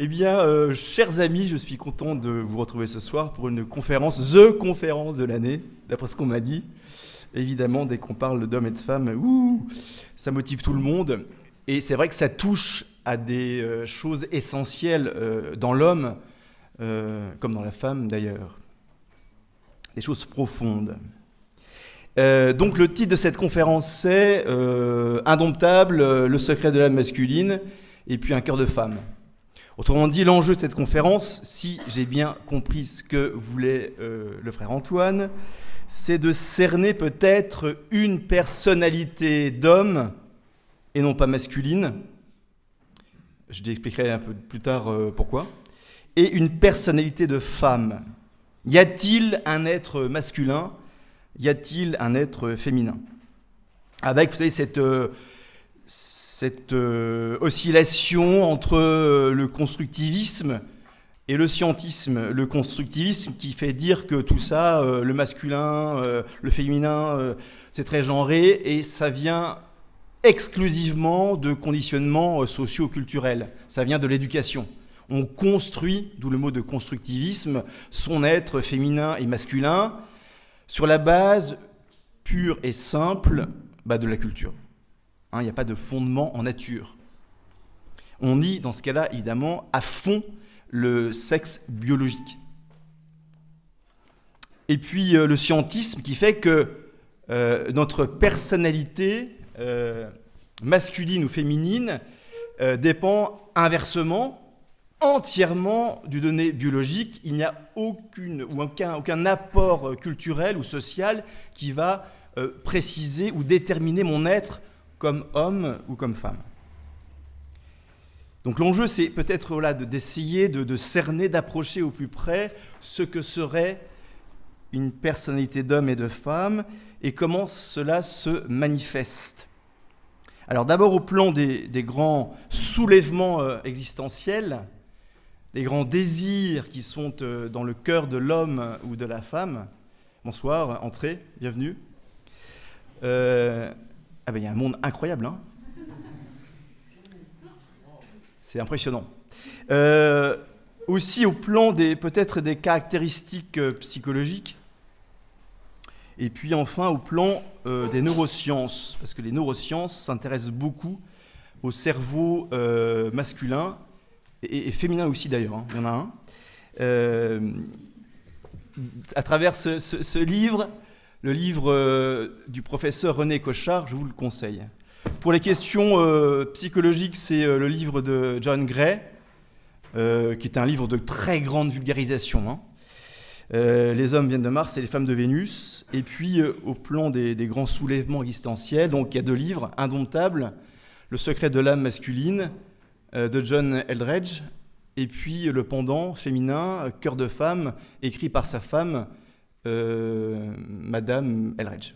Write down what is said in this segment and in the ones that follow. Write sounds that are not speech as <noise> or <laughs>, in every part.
Eh bien, euh, chers amis, je suis content de vous retrouver ce soir pour une conférence, The conférence de l'année, d'après ce qu'on m'a dit. Évidemment, dès qu'on parle d'hommes et de femmes, ça motive tout le monde. Et c'est vrai que ça touche à des euh, choses essentielles euh, dans l'homme, comme dans la femme d'ailleurs. Des choses profondes. donc le titre de cette conférence c'est Indomptable, le secret de l'âme masculine, et puis un cœur de femme. Autrement dit, l'enjeu de cette conférence, si j'ai bien compris ce que voulait euh, le frère Antoine, c'est de cerner peut-être une personnalité d'homme et non pas masculine. Je t'expliquerai un peu plus tard euh, pourquoi. Et une personnalité de femme. Y a-t-il un être masculin? Y a-t-il un être féminin? Avec, vous savez, cette, euh, cette euh, oscillation entre euh, le constructivisme et le scientisme. Le constructivisme qui fait dire que tout ça, euh, le masculin, le féminin, c'est très genré et ça vient exclusivement de conditionnements socio-culturels. Ça vient de l'éducation. On construit, d'où le mot de constructivisme, son être féminin et masculin sur la base pure et simple bah, de la culture. Hein, il n'y a pas de fondement en nature. On nie dans ce cas-là, évidemment, à fond le sexe biologique. Et puis euh, le scientisme qui fait que euh, notre personnalité, euh, masculine ou féminine, dépend inversement, entièrement du donné biologique. Il n'y a aucune, ou aucun, aucun apport culturel ou social qui va préciser ou déterminer mon être comme homme ou comme femme. Donc l'enjeu, c'est peut-être d'essayer de, cerner, d'approcher au plus près ce que serait une personnalité d'homme et de femme et comment cela se manifeste. Alors d'abord au plan des, grands soulèvements euh, existentiels, des grands désirs qui sont euh, dans le cœur de l'homme ou de la femme. Bonsoir, entrez, bienvenue. Euh, ah ben il y a un monde incroyable, hein C'est impressionnant. Euh, aussi au plan des peut-être des caractéristiques euh, psychologiques, et puis enfin au plan euh, des neurosciences, parce que les neurosciences s'intéressent beaucoup au cerveau masculin et, féminin aussi d'ailleurs, hein. il y en a un. à travers ce livre, le livre euh, du professeur René Cochard, je vous le conseille. Pour les questions euh, psychologiques, c'est euh, le livre de John Gray, qui est un livre de très grande vulgarisation. Hein. les hommes viennent de Mars et les femmes de Vénus. Et puis, au plan des, des, grands soulèvements existentiels, donc il y a deux livres, Indomptable, Le secret de l'âme masculine, de John Eldredge, et puis le pendant féminin, Cœur de femme, écrit par sa femme, Madame Elridge.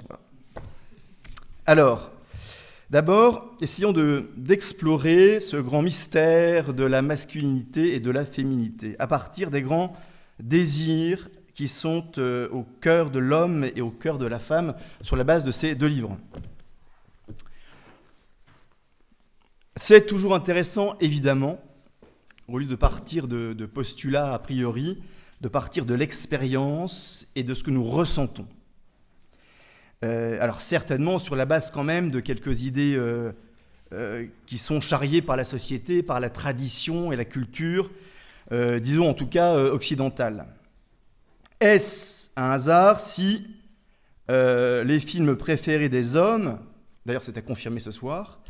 Alors, d'abord, essayons d'explorer ce grand mystère de la masculinité et de la féminité à partir des grands désirs qui sont euh, au cœur de l'homme et au cœur de la femme sur la base de ces deux livres. C'est toujours intéressant, évidemment, au lieu de partir de postulats a priori, de partir de l'expérience et de ce que nous ressentons. Euh, alors certainement sur la base quand même de quelques idées euh, euh, qui sont charriées par la société, par la tradition et la culture, disons en tout cas occidentale. Est-ce un hasard si les films préférés des hommes, d'ailleurs c'est à confirmer ce soir,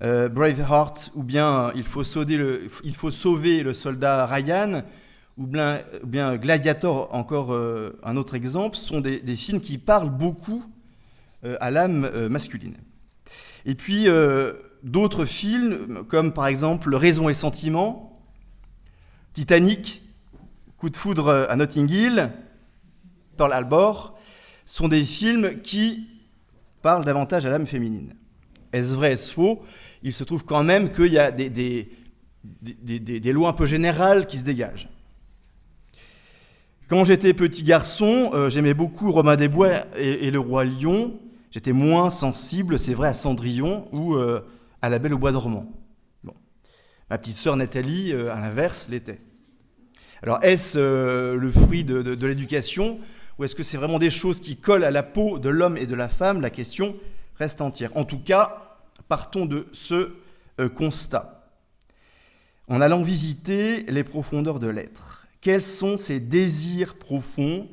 Braveheart ou bien il faut, il faut sauver le soldat Ryan, ou bien, Gladiator, encore euh, un autre exemple, sont des, films qui parlent beaucoup euh, à l'âme euh, masculine. Et puis d'autres films, comme par exemple Raison et Sentiment, Titanic, Coup de foudre à Notting Hill, Pearl Harbor, sont des films qui parlent davantage à l'âme féminine. Est-ce vrai, est-ce faux? Il se trouve quand même qu'il y a des, lois un peu générales qui se dégagent. Quand j'étais petit garçon, euh, j'aimais beaucoup Romain Desbois et, et, le roi Lion. J'étais moins sensible, c'est vrai, à Cendrillon ou euh, à La Belle au Bois dormant. Bon. Ma petite sœur Nathalie, euh, à l'inverse, l'était. Alors est-ce le fruit de, l'éducation ou est-ce que c'est vraiment des choses qui collent à la peau de l'homme et de la femme? La question reste entière. En tout cas, partons de ce constat. En allant visiter les profondeurs de l'être, quels sont ces désirs profonds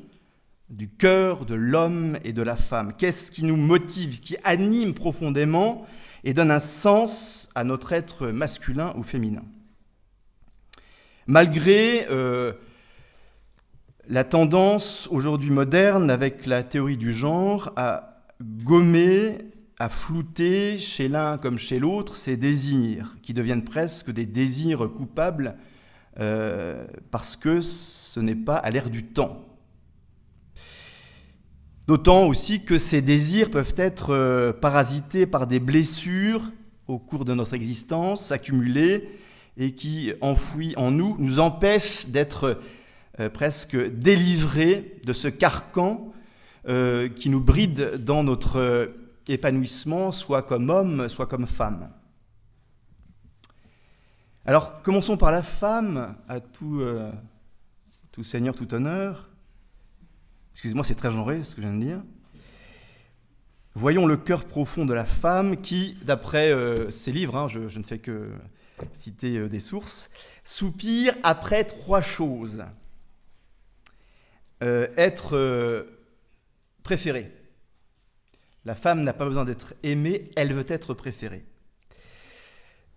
du cœur de l'homme et de la femme? Qu'est-ce qui nous motive, qui anime profondément et donne un sens à notre être masculin ou féminin? Malgré euh, la tendance aujourd'hui moderne avec la théorie du genre à gommer, à flouter chez l'un comme chez l'autre ces désirs qui deviennent presque des désirs coupables euh, parce que ce n'est pas à l'air du temps. D'autant aussi que ces désirs peuvent être euh, parasités par des blessures au cours de notre existence, accumulées, et qui, enfouis en nous, nous empêchent d'être euh, presque délivrés de ce carcan qui nous bride dans notre épanouissement, soit comme homme, soit comme femme. Alors, commençons par la femme, à tout, tout seigneur, tout honneur. Excusez-moi, c'est très genré ce que je viens de dire. Voyons le cœur profond de la femme qui, d'après euh, ses livres, hein, je, ne fais que citer euh, des sources, soupire après trois choses. Euh, être préférée. La femme n'a pas besoin d'être aimée, elle veut être préférée.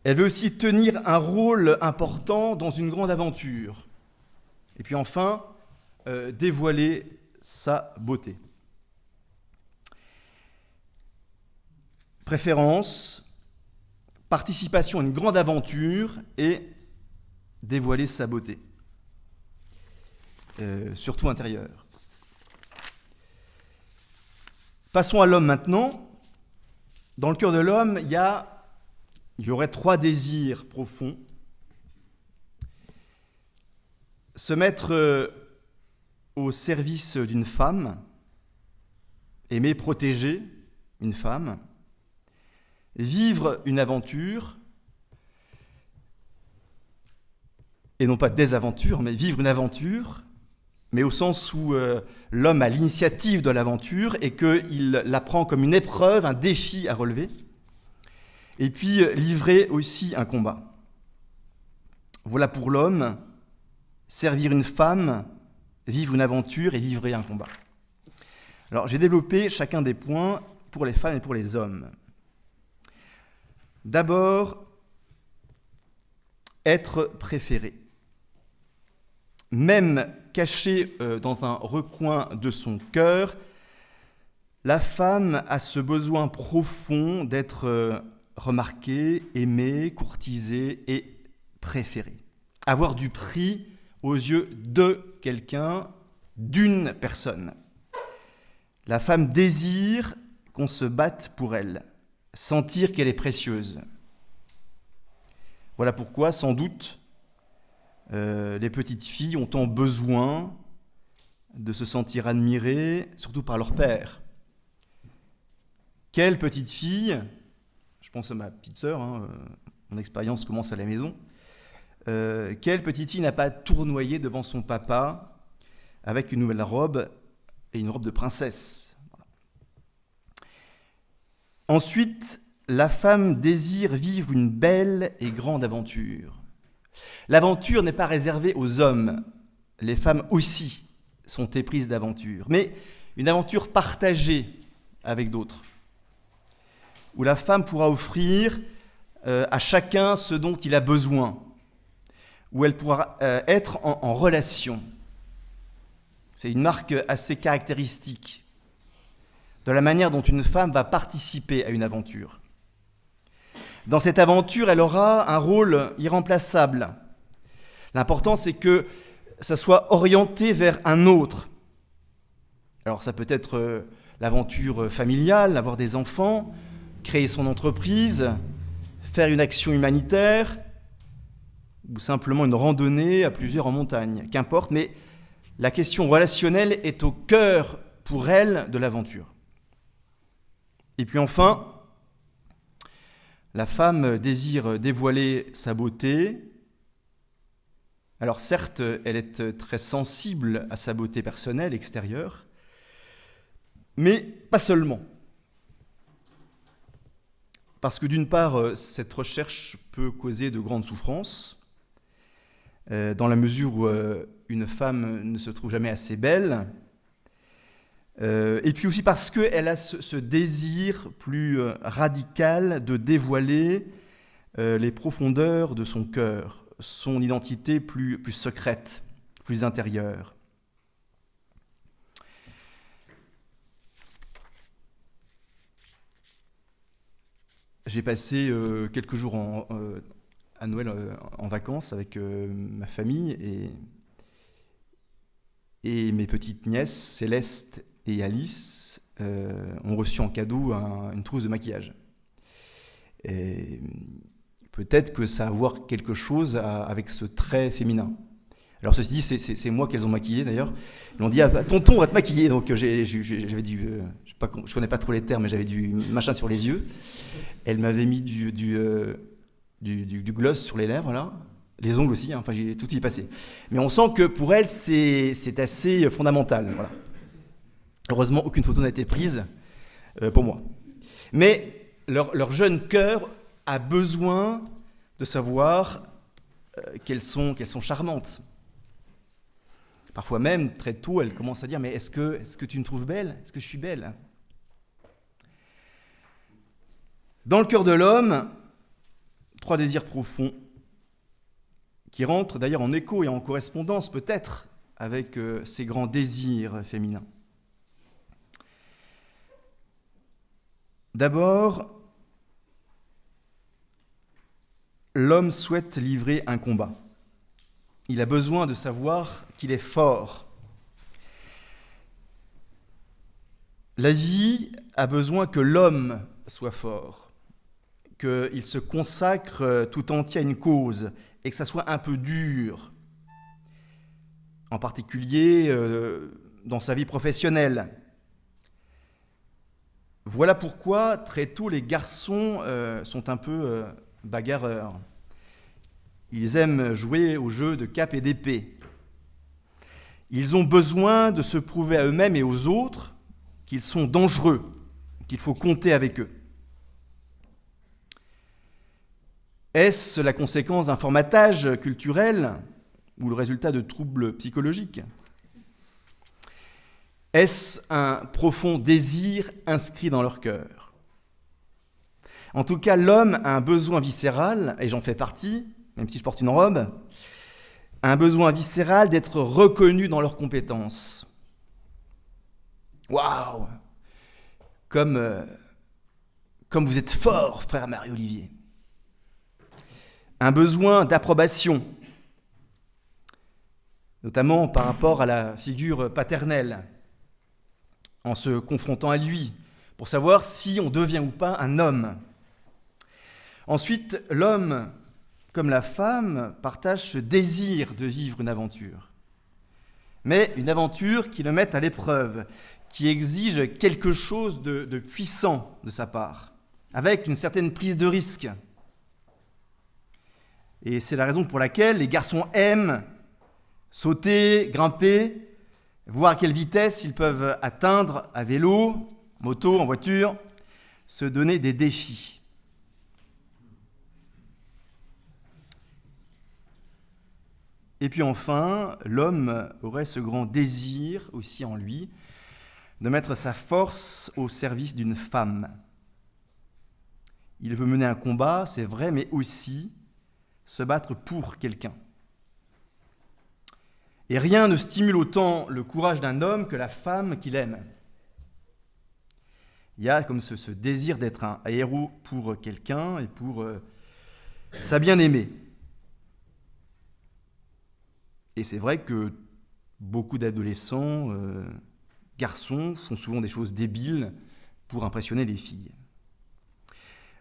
Elle veut aussi tenir un rôle important dans une grande aventure. Et puis enfin, dévoiler sa beauté. Préférence, participation à une grande aventure et dévoiler sa beauté, euh, surtout intérieure. Passons à l'homme maintenant. Dans le cœur de l'homme, il y, a, il y aurait trois désirs profonds. Se mettre euh, au service d'une femme, aimer protéger une femme, vivre une aventure, et non pas des aventures, mais vivre une aventure, mais au sens où euh, l'homme a l'initiative de l'aventure et qu'il la prend comme une épreuve, un défi à relever, et puis euh, livrer aussi un combat. Voilà pour l'homme, servir une femme, vivre une aventure et livrer un combat. Alors j'ai développé chacun des points pour les femmes et pour les hommes. D'abord, être préféré. Même caché euh, dans un recoin de son cœur, la femme a ce besoin profond d'être remarquée, aimée, courtisée et préférée. Avoir du prix aux yeux de quelqu'un, d'une personne. La femme désire qu'on se batte pour elle, sentir qu'elle est précieuse. Voilà pourquoi, sans doute, euh, les petites filles ont tant besoin de se sentir admirées, surtout par leur père. Quelle petite fille, je pense à ma petite sœur, hein, euh, mon expérience commence à la maison, euh, quelle petite fille n'a pas tournoyé devant son papa avec une nouvelle robe et une robe de princesse? Ensuite, la femme désire vivre une belle et grande aventure. L'aventure n'est pas réservée aux hommes, les femmes aussi sont éprises d'aventure, mais une aventure partagée avec d'autres, où la femme pourra offrir euh, à chacun ce dont il a besoin, où elle pourra euh, être en, relation. C'est une marque assez caractéristique de la manière dont une femme va participer à une aventure. Dans cette aventure, elle aura un rôle irremplaçable. L'important, c'est que ça soit orienté vers un autre. Alors ça peut être euh, l'aventure familiale, avoir des enfants, créer son entreprise, faire une action humanitaire, ou simplement une randonnée à plusieurs en montagne, qu'importe, mais la question relationnelle est au cœur pour elle de l'aventure. Et puis enfin, La femme désire dévoiler sa beauté. Alors certes, elle est très sensible à sa beauté personnelle, extérieure, mais pas seulement. Parce que d'une part, cette recherche peut causer de grandes souffrances, euh, dans la mesure où euh, une femme ne se trouve jamais assez belle, euh, et puis aussi parce qu'elle a ce, désir plus radical de dévoiler les profondeurs de son cœur, son identité plus secrète, plus intérieure. J'ai passé quelques jours en, à Noël euh, en vacances avec euh, ma famille et, mes petites nièces, Céleste et Alice, euh, ont reçu en cadeau une trousse de maquillage. Peut-être que ça a à voir quelque chose avec ce trait féminin. Alors ceci dit, c'est moi qu'elles ont maquillé d'ailleurs. Ils m'ont dit ah, tonton, on va te maquiller. Donc j'avais du, je, ne connais pas trop les termes, mais j'avais du machin sur les yeux. Elle m'avait mis du, du, gloss sur les lèvres, là. Les ongles aussi, hein. enfin, tout y est passé. Mais on sent que pour elle, c'est assez fondamental. Heureusement, aucune photo n'a été prise euh, pour moi. Mais leur, jeune cœur a besoin de savoir euh, qu'elles sont charmantes. Parfois même, très tôt, elle commence à dire, mais est-ce que, est que tu me trouves belle? Est-ce que je suis belle? Dans le cœur de l'homme, Trois désirs profonds qui rentrent d'ailleurs en écho et en correspondance peut-être avec euh, ces grands désirs féminins. D'abord, l'homme souhaite livrer un combat. Il a besoin de savoir qu'il est fort. La vie a besoin que l'homme soit fort qu'il se consacre euh, tout entier à une cause et que ça soit un peu dur, en particulier euh, dans sa vie professionnelle. Voilà pourquoi très tôt les garçons euh, sont un peu bagarreurs. Ils aiment jouer au jeu de cap et d'épée. Ils ont besoin de se prouver à eux-mêmes et aux autres qu'ils sont dangereux, qu'il faut compter avec eux. Est-ce la conséquence d'un formatage culturel ou le résultat de troubles psychologiques? Est-ce un profond désir inscrit dans leur cœur? En tout cas, l'homme a un besoin viscéral, et j'en fais partie, même si je porte une robe, un besoin viscéral d'être reconnu dans leurs compétences. Waouh comme, euh, comme vous êtes fort, frère Marie-Olivier un besoin d'approbation, notamment par rapport à la figure paternelle, en se confrontant à lui, pour savoir si on devient ou pas un homme. Ensuite, l'homme, comme la femme, partage ce désir de vivre une aventure. Mais une aventure qui le mette à l'épreuve, qui exige quelque chose de, de puissant de sa part, avec une certaine prise de risque. Et c'est la raison pour laquelle les garçons aiment sauter, grimper, voir à quelle vitesse ils peuvent atteindre à vélo, moto, en voiture, se donner des défis. Et puis enfin, l'homme aurait ce grand désir aussi en lui de mettre sa force au service d'une femme. Il veut mener un combat, c'est vrai, mais aussi se battre pour quelqu'un. Et rien ne stimule autant le courage d'un homme que la femme qu'il aime. Il y a comme ce, désir d'être un héros pour quelqu'un et pour euh, sa bien-aimée. Et c'est vrai que beaucoup d'adolescents, euh, garçons, font souvent des choses débiles pour impressionner les filles.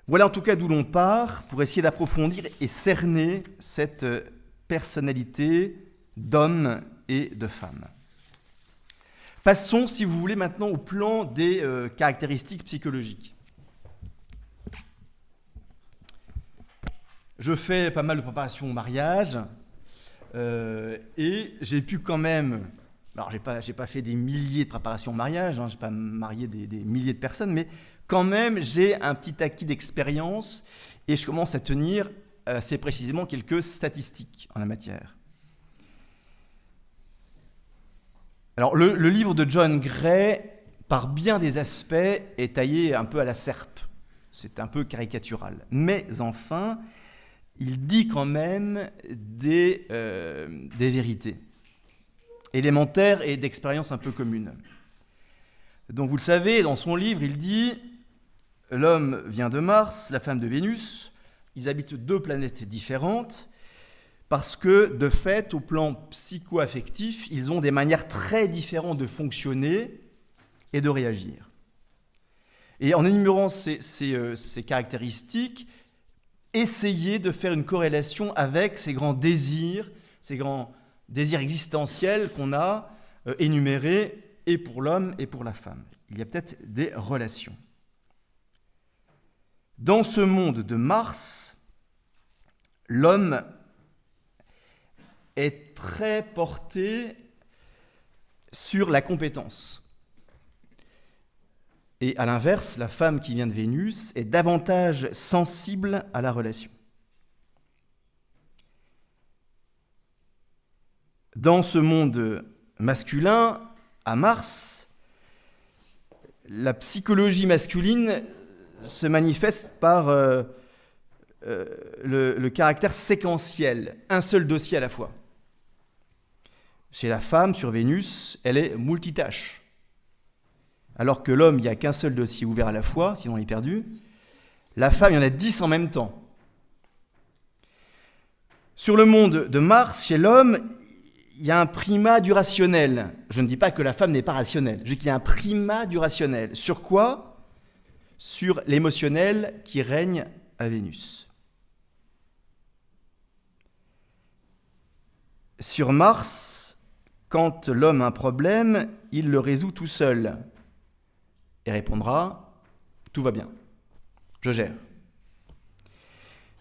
Voilà en tout cas d'où l'on part pour essayer d'approfondir et cerner cette personnalité d'homme et de femme. Passons, si vous voulez, maintenant au plan des euh, caractéristiques psychologiques. je fais pas mal de préparation au mariage et j'ai pu quand même alors, j'ai pas, pas fait des milliers de préparations au mariage, hein, j'ai pas marié des, milliers de personnes, mais quand même, j'ai un petit acquis d'expérience et je commence à tenir assez précisément quelques statistiques en la matière. Alors, le livre de John Gray, par bien des aspects, est taillé un peu à la serpe. C'est un peu caricatural. Mais enfin, il dit quand même des, euh, des vérités élémentaire et d'expérience un peu commune. Donc vous le savez, dans son livre, il dit L'homme vient de Mars, la femme de Vénus, ils habitent deux planètes différentes, parce que, de fait, au plan psycho-affectif, ils ont des manières très différentes de fonctionner et de réagir. Et en énumérant ces, euh, ces caractéristiques, essayez de faire une corrélation avec ces grands désirs, ces grands désir existentiel qu'on a euh, énuméré et pour l'homme et pour la femme. Il y a peut-être des relations. Dans ce monde de Mars, l'homme est très porté sur la compétence. Et à l'inverse, la femme qui vient de Vénus est davantage sensible à la relation. Dans ce monde masculin, à Mars, la psychologie masculine se manifeste par euh, euh, le, caractère séquentiel, un seul dossier à la fois. Chez la femme, sur Vénus, elle est multitâche. Alors que l'homme, il n'y a qu'un seul dossier ouvert à la fois, sinon il est perdu. La femme, il y en a dix en même temps. Sur le monde de Mars, chez l'homme, il y a un primat du rationnel. Je ne dis pas que la femme n'est pas rationnelle, je dis qu'il y a un primat du rationnel. Sur quoi? Sur l'émotionnel qui règne à Vénus. Sur Mars, quand l'homme a un problème, il le résout tout seul et répondra ⁇ Tout va bien, je gère ⁇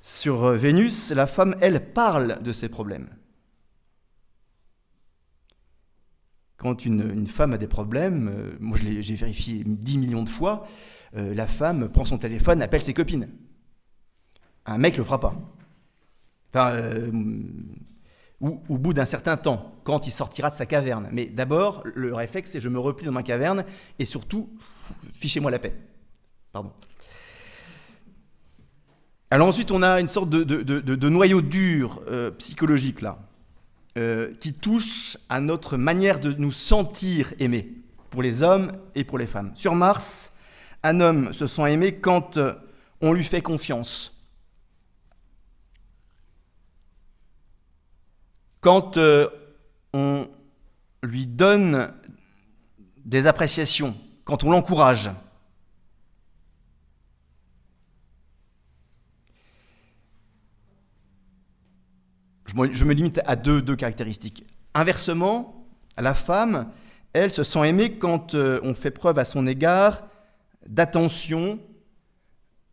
Sur Vénus, la femme, elle, parle de ses problèmes. Quand une, femme a des problèmes, euh, moi j'ai vérifié 10 millions de fois, euh, la femme prend son téléphone, appelle ses copines. Un mec le fera pas. Enfin, euh, ou au bout d'un certain temps, quand il sortira de sa caverne. Mais d'abord, le réflexe, c'est je me replie dans ma caverne et surtout, fichez-moi la paix. Pardon. Alors ensuite, on a une sorte de, noyau dur psychologique là. Euh, qui touche à notre manière de nous sentir aimés, pour les hommes et pour les femmes. Sur Mars, un homme se sent aimé quand euh, on lui fait confiance. Quand euh, on lui donne des appréciations, quand on l'encourage. je me limite à deux, deux caractéristiques. Inversement, la femme, elle se sent aimée quand euh, on fait preuve à son égard d'attention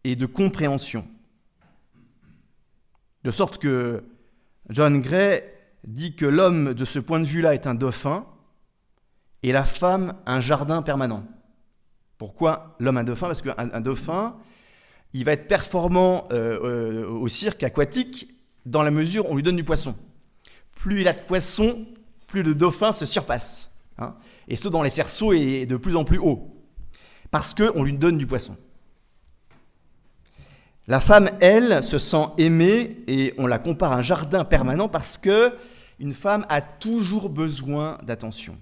et de compréhension. De sorte que John Gray dit que l'homme, de ce point de vue-là, est un dauphin et la femme un jardin permanent. Pourquoi l'homme un dauphin? Parce qu'un dauphin, il va être performant euh, euh, au cirque aquatique dans la mesure où on lui donne du poisson. Plus il a de poisson, plus le dauphin se surpasse. Hein. et ce, dans les cerceaux, est de plus en plus haut. Parce qu'on lui donne du poisson. La femme, elle, se sent aimée et on la compare à un jardin permanent parce que une femme a toujours besoin d'attention.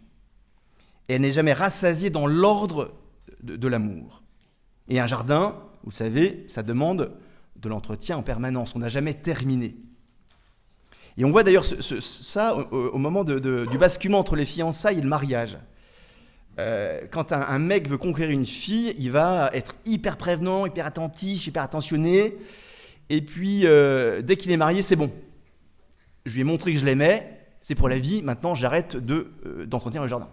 Elle n'est jamais rassasiée dans l'ordre de l'amour. Et un jardin, vous savez, ça demande de l'entretien en permanence. On n'a jamais terminé. Et on voit d'ailleurs ça au, moment du basculement entre les fiançailles et le mariage. Euh, quand un, mec veut conquérir une fille, il va être hyper prévenant, hyper attentif, hyper attentionné. Et puis, euh, dès qu'il est marié, c'est bon. Je lui ai montré que je l'aimais, c'est pour la vie, maintenant j'arrête euh, d'entretenir le jardin.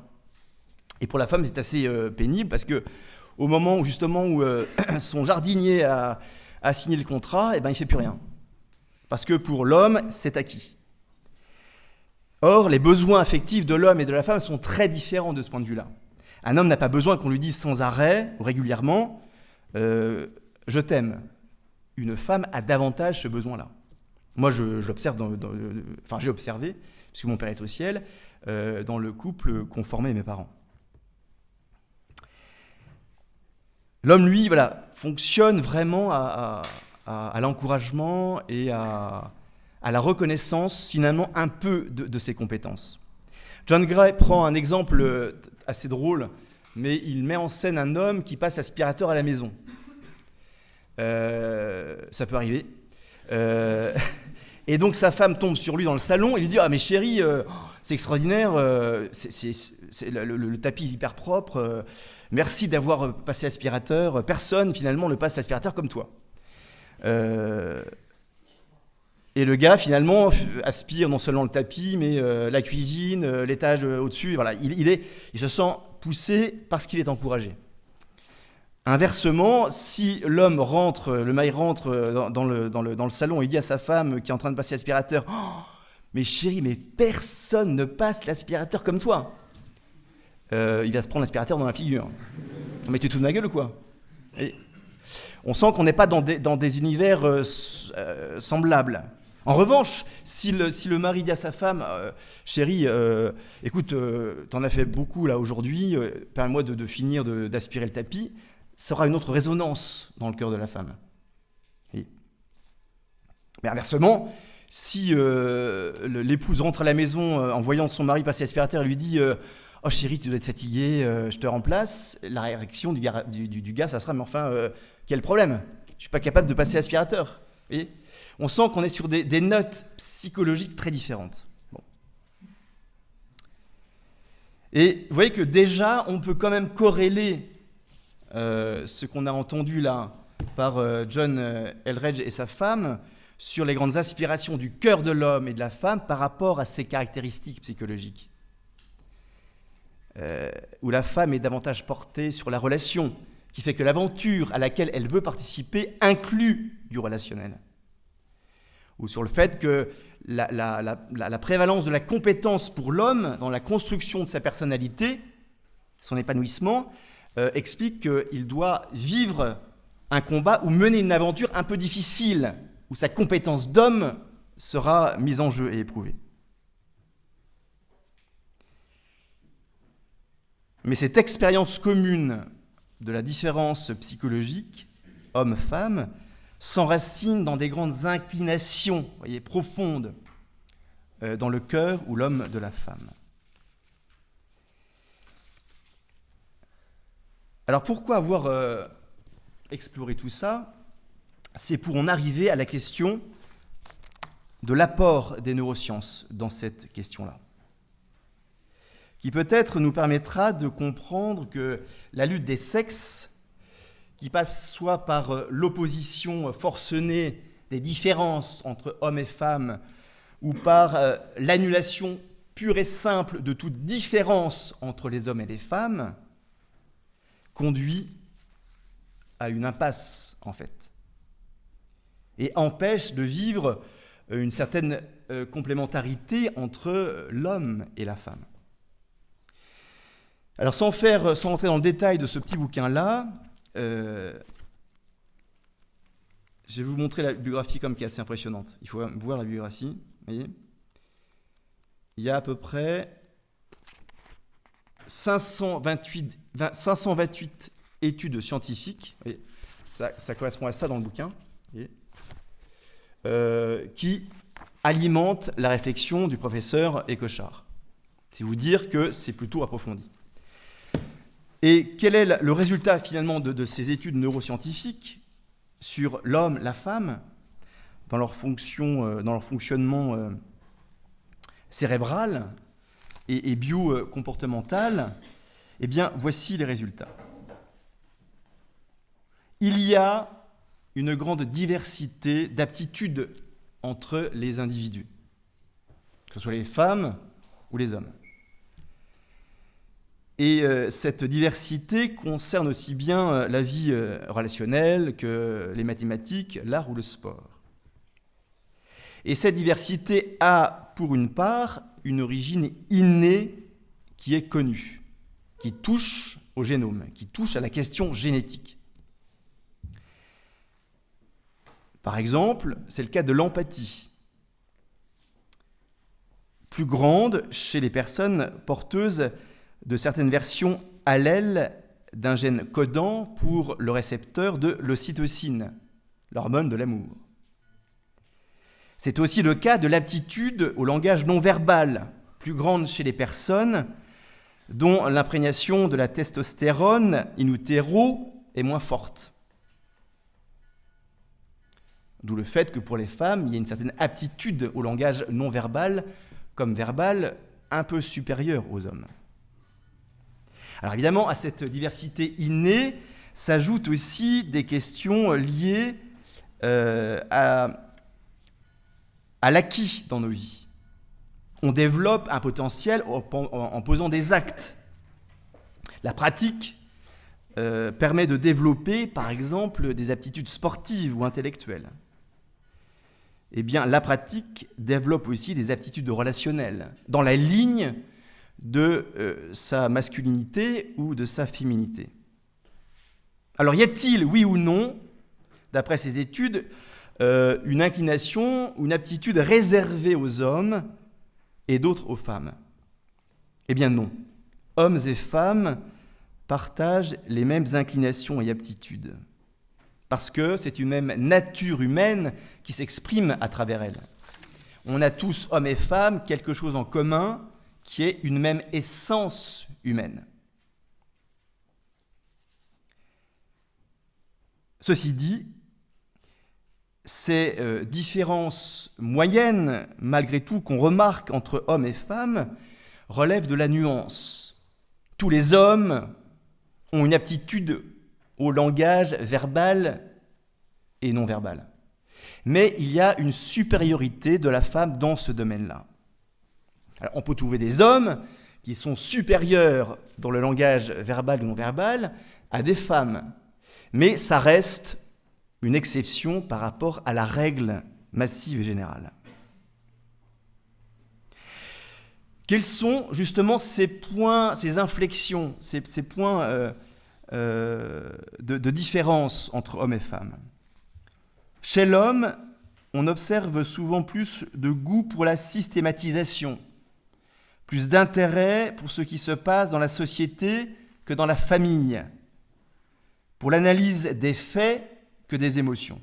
Et pour la femme, c'est assez pénible parce que au moment où justement où <clears throat> son jardinier a, signé le contrat, eh ben, il ne fait plus rien parce que pour l'homme, c'est acquis. Or, les besoins affectifs de l'homme et de la femme sont très différents de ce point de vue-là. Un homme n'a pas besoin qu'on lui dise sans arrêt ou régulièrement euh, Je t'aime. Une femme a davantage ce besoin-là. Moi, j'observe, enfin j'ai observé, puisque mon père est au ciel, euh, dans le couple qu'ont formé mes parents. L'homme, lui, voilà, fonctionne vraiment à, l'encouragement et à, la reconnaissance, finalement, un peu de, ses compétences. John Gray prend un exemple assez drôle, mais il met en scène un homme qui passe aspirateur à la maison. Euh, ça peut arriver. Euh, <laughs> et donc sa femme tombe sur lui dans le salon et lui dit Ah, mais chérie, euh, c'est extraordinaire, le, tapis est hyper propre, merci d'avoir passé l'aspirateur, personne finalement ne passe l'aspirateur comme toi. Et le gars finalement aspire non seulement le tapis, mais la cuisine, l'étage au-dessus. Voilà, il, se sent poussé parce qu'il est encouragé. Inversement, si l'homme rentre, le mari rentre dans, le, salon et dit à sa femme qui est en train de passer l'aspirateur oh, Mais chérie, mais personne ne passe l'aspirateur comme toi euh, Il va se prendre l'aspirateur dans la figure. Mais tu te de ma gueule ou quoi? On sent qu'on n'est pas dans des, univers euh, euh, semblables. En revanche, si le, mari dit à sa femme, chérie, écoute, t'en as fait beaucoup là aujourd'hui, permets-moi de, de, finir d'aspirer le tapis, sera une autre résonance dans le cœur de la femme. Mais inversement, si euh, l'épouse rentre à la maison euh, en voyant son mari passer l'aspirateur et lui dit euh, Oh chérie, tu dois être fatiguée, je te remplace, la réaction du gars, du, ça sera Mais enfin, quel problème? Je ne suis pas capable de passer l'aspirateur. On sent qu'on est sur des, notes psychologiques très différentes. Et vous voyez que déjà, on peut quand même corréler euh, ce qu'on a entendu là par euh, John euh, Elredge et sa femme sur les grandes aspirations du cœur de l'homme et de la femme par rapport à ses caractéristiques psychologiques. où la femme est davantage portée sur la relation, qui fait que l'aventure à laquelle elle veut participer inclut du relationnel. Ou sur le fait que la, prévalence de la compétence pour l'homme dans la construction de sa personnalité, son épanouissement, euh, explique qu'il doit vivre un combat ou mener une aventure un peu difficile, où sa compétence d'homme sera mise en jeu et éprouvée. Mais cette expérience commune de la différence psychologique, homme-femme, s'enracine dans des grandes inclinations voyez, profondes euh, dans le cœur ou l'homme de la femme. Alors pourquoi avoir euh, exploré tout ça? C'est pour en arriver à la question de l'apport des neurosciences dans cette question-là, qui peut-être nous permettra de comprendre que la lutte des sexes, qui passe soit par euh, l'opposition forcenée des différences entre hommes et femmes, ou par euh, l'annulation pure et simple de toute différence entre les hommes et les femmes, conduit à une impasse, en fait, et empêche de vivre euh, une certaine complémentarité entre l'homme et la femme. Alors sans, faire, sans rentrer dans le détail de ce petit bouquin-là, euh, je vais vous montrer la biographie comme qui est assez impressionnante. Il faut voir la biographie. Voyez Il y a à peu près 528, 528 études scientifiques, ça, correspond à ça dans le bouquin, euh, qui alimentent la réflexion du professeur Ecochard. C'est vous dire que c'est plutôt approfondi. Et quel est le résultat finalement de, ces études neuroscientifiques sur l'homme, la femme, dans leur, fonction, euh, dans leur fonctionnement euh, cérébral et, bio-comportemental, eh bien, voici les résultats. Il y a une grande diversité d'aptitudes entre les individus, que ce soit les femmes ou les hommes. Et euh, cette diversité concerne aussi bien euh, la vie euh, relationnelle que les mathématiques, l'art ou le sport. Et cette diversité a, pour une part, une origine innée qui est connue, qui touche au génome, qui touche à la question génétique. Par exemple, c'est le cas de l'empathie, plus grande chez les personnes porteuses de certaines versions allèles d'un gène codant pour le récepteur de l'ocytocine, l'hormone de l'amour. C'est aussi le cas de l'aptitude au langage non verbal, plus grande chez les personnes dont l'imprégnation de la testostérone in utero est moins forte. D'où le fait que pour les femmes, il y a une certaine aptitude au langage non verbal comme verbal un peu supérieure aux hommes. Alors évidemment, à cette diversité innée s'ajoutent aussi des questions liées euh, à, l'acquis dans nos vies. On développe un potentiel en, posant des actes. La pratique euh, permet de développer, par exemple, des aptitudes sportives ou intellectuelles. Eh bien, la pratique développe aussi des aptitudes relationnelles, dans la ligne de euh, sa masculinité ou de sa féminité. Alors, y a-t-il, oui ou non, d'après ces études, euh, une inclination, une aptitude réservée aux hommes et d'autres aux femmes? Eh bien non. Hommes et femmes partagent les mêmes inclinations et aptitudes, parce que c'est une même nature humaine qui s'exprime à travers elle. On a tous, hommes et femmes, quelque chose en commun, qui est une même essence humaine. Ceci dit, ces euh, différences moyennes, malgré tout, qu'on remarque entre hommes et femmes, relèvent de la nuance. Tous les hommes ont une aptitude au langage verbal et non verbal. Mais il y a une supériorité de la femme dans ce domaine-là on peut trouver des hommes qui sont supérieurs dans le langage verbal ou non verbal à des femmes. Mais ça reste une exception par rapport à la règle massive et générale. Quels sont justement ces points, ces inflexions, ces, points euh, euh, de, de différence entre hommes et femmes? Chez l'homme, on observe souvent plus de goût pour la systématisation, plus d'intérêt pour ce qui se passe dans la société que dans la famille, pour l'analyse des faits que des émotions.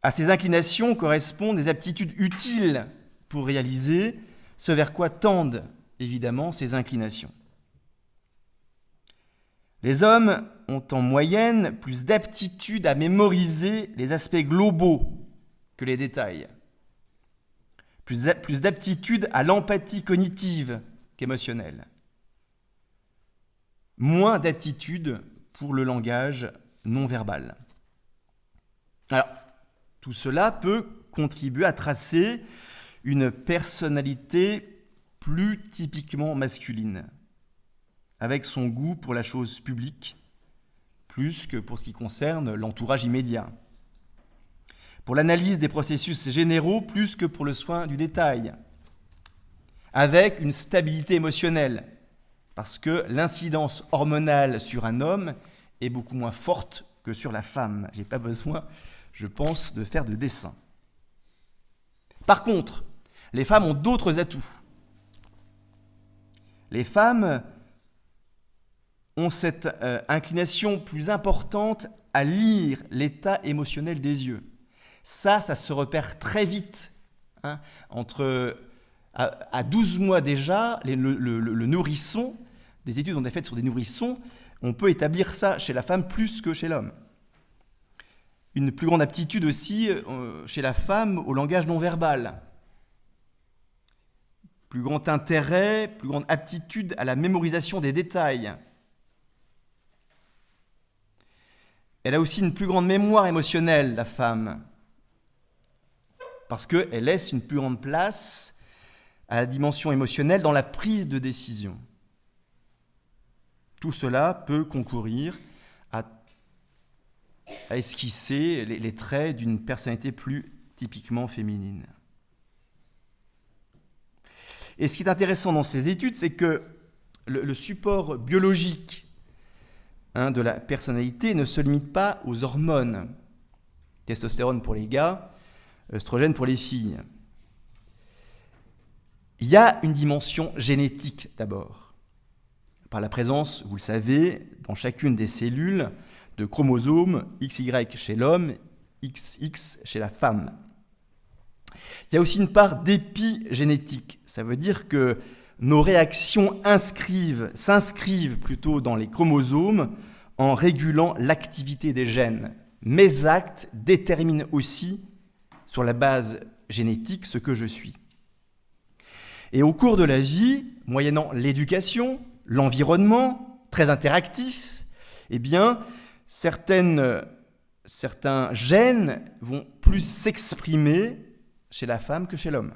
À ces inclinations correspondent des aptitudes utiles pour réaliser ce vers quoi tendent évidemment ces inclinations. Les hommes ont en moyenne plus d'aptitude à mémoriser les aspects globaux que les détails plus d'aptitude à l'empathie cognitive qu'émotionnelle, moins d'aptitude pour le langage non verbal. Alors, tout cela peut contribuer à tracer une personnalité plus typiquement masculine, avec son goût pour la chose publique, plus que pour ce qui concerne l'entourage immédiat pour l'analyse des processus généraux plus que pour le soin du détail, avec une stabilité émotionnelle, parce que l'incidence hormonale sur un homme est beaucoup moins forte que sur la femme. Je n'ai pas besoin, je pense, de faire de dessin. Par contre, les femmes ont d'autres atouts. Les femmes ont cette euh, inclination plus importante à lire l'état émotionnel des yeux. Ça, ça se repère très vite. Hein, entre, à, 12 mois déjà, le, nourrisson, des études ont été faites sur des nourrissons, on peut établir ça chez la femme plus que chez l'homme. Une plus grande aptitude aussi euh, chez la femme au langage non verbal. Plus grand intérêt, plus grande aptitude à la mémorisation des détails. Elle a aussi une plus grande mémoire émotionnelle, la femme parce qu'elle laisse une plus grande place à la dimension émotionnelle dans la prise de décision. Tout cela peut concourir à esquisser les, traits d'une personnalité plus typiquement féminine. Et ce qui est intéressant dans ces études, c'est que le, support biologique hein, de la personnalité ne se limite pas aux hormones. Testostérone pour les gars, œstrogène pour les filles. Il y a une dimension génétique d'abord, par la présence, vous le savez, dans chacune des cellules de chromosomes XY chez l'homme, XX chez la femme. Il y a aussi une part d'épigénétique. Ça veut dire que nos réactions inscrivent, s'inscrivent plutôt dans les chromosomes en régulant l'activité des gènes. Mes actes déterminent aussi, sur la base génétique, ce que je suis. Et au cours de la vie, moyennant l'éducation, l'environnement, très interactif, eh bien, certaines, certains gènes vont plus s'exprimer chez la femme que chez l'homme.